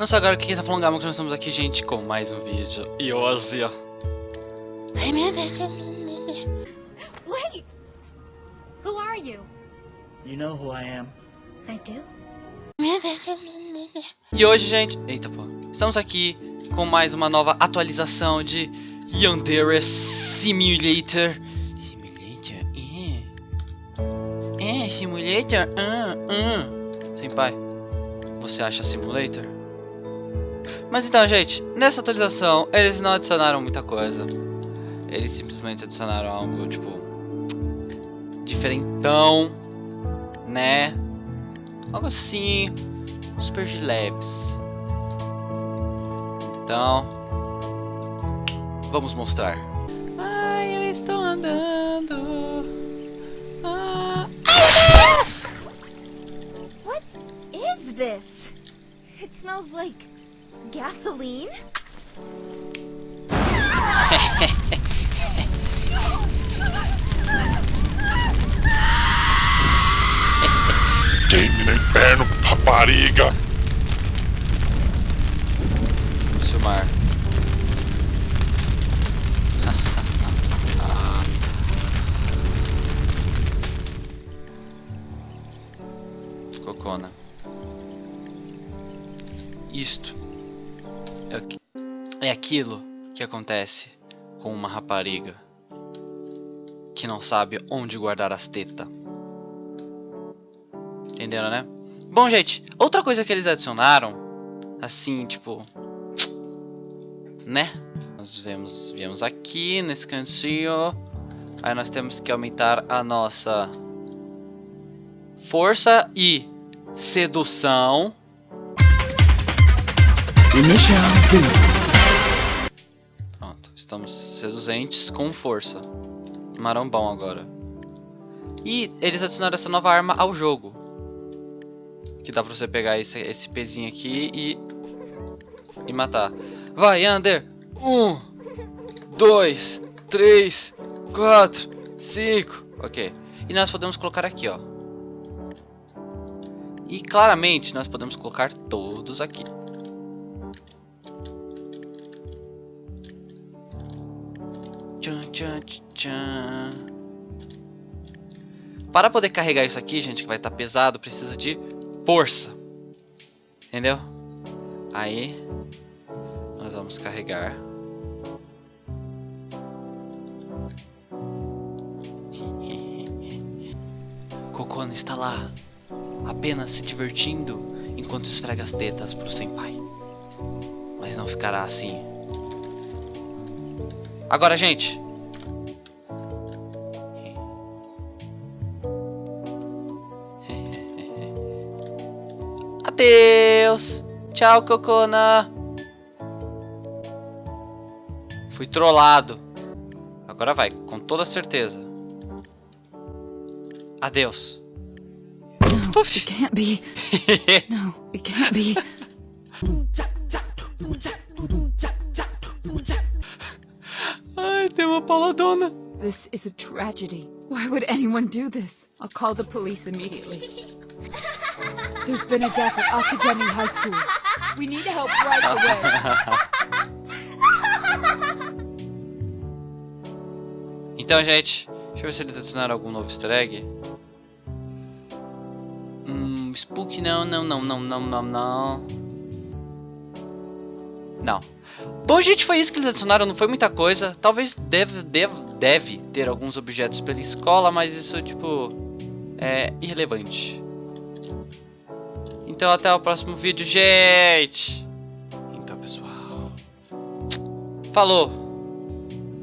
Não só agora que quem está falando Gama, que nós estamos aqui, gente, com mais um vídeo. E hoje, ó. Wait! Who are you? You know who I am. I do? E hoje, gente, eita pô, estamos aqui com mais uma nova atualização de Yandere Simulator. Simulator, é. É, Simulator, ah, ah. Senpai, você acha Simulator? Mas então, gente, nessa atualização eles não adicionaram muita coisa. Eles simplesmente adicionaram algo, tipo, diferentão, né? Algo assim, super de leves. Então, vamos mostrar. Ai, eu estou andando. Ah, ai, What is this? It smells like gasoline? Queime no inferno, rapariga! Vou filmar. Cocona. Isto é, é aquilo que acontece com uma rapariga que não sabe onde guardar as tetas. Entenderam, né? Bom, gente, outra coisa que eles adicionaram, assim, tipo, né? Nós vemos, viemos aqui nesse cantinho. Aí nós temos que aumentar a nossa força e sedução. Pronto, estamos seduzentes com força. Marombão agora. E eles adicionaram essa nova arma ao jogo. Que dá pra você pegar esse, esse pezinho aqui e. E matar. Vai, Under! Um, dois, três, quatro, cinco. Ok. E nós podemos colocar aqui, ó. E claramente nós podemos colocar todos aqui. Tchan, tchan, tchan. Para poder carregar isso aqui, gente, que vai estar pesado, precisa de força. Entendeu? Aí, nós vamos carregar. Kokona está lá, apenas se divertindo enquanto esfrega as tetas pro senpai. Mas não ficará assim. Agora, gente. Adeus. Tchau, Cocona. Fui trollado. Agora vai, com toda certeza. Adeus. No, Puff. it can't be. No, it can't be. Tem uma pauladona. This is a tragedy. Why would anyone do this? I'll call the police immediately. There's been a death at Academy High School. We need help right away. Então, gente, deixa eu ver se eles adicionaram algum novo easter egg. Hum, Spook não, não, não, não, não, não, não. Não. Bom, gente, foi isso que eles adicionaram, não foi muita coisa. Talvez deve, deve, deve ter alguns objetos pela escola, mas isso, tipo, é irrelevante. Então, até o próximo vídeo, gente! Então, pessoal. Falou!